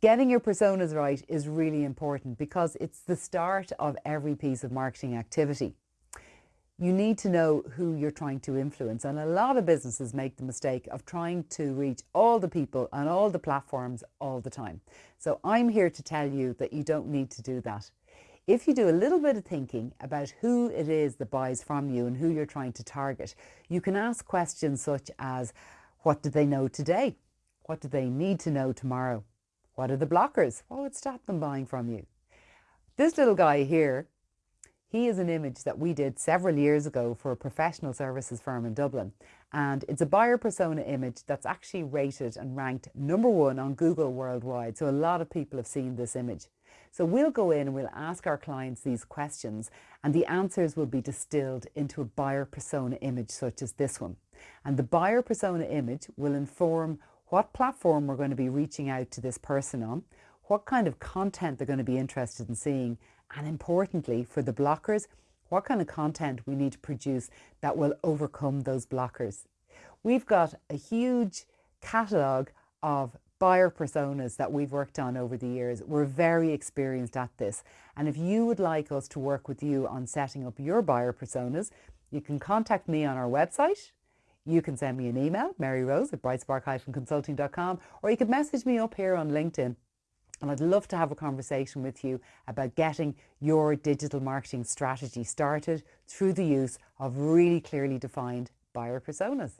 getting your personas right is really important because it's the start of every piece of marketing activity. You need to know who you're trying to influence, and a lot of businesses make the mistake of trying to reach all the people on all the platforms all the time. So, I'm here to tell you that you don't need to do that. If you do a little bit of thinking about who it is that buys from you and who you're trying to target, you can ask questions such as What do they know today? What do they need to know tomorrow? What are the blockers? What would stop them buying from you? This little guy here, he is an image that we did several years ago for a professional services firm in Dublin. And it's a buyer persona image that's actually rated and ranked number one on Google worldwide. So a lot of people have seen this image. So we'll go in and we'll ask our clients these questions and the answers will be distilled into a buyer persona image such as this one. And the buyer persona image will inform what platform we're going to be reaching out to this person on, what kind of content they're going to be interested in seeing, and importantly, for the blockers, what kind of content we need to produce that will overcome those blockers. We've got a huge catalogue of buyer personas that we've worked on over the years. We're very experienced at this. And if you would like us to work with you on setting up your buyer personas, you can contact me on our website, you can send me an email, maryrose at brightspark-consulting.com, or you can message me up here on LinkedIn. And I'd love to have a conversation with you about getting your digital marketing strategy started through the use of really clearly defined buyer personas.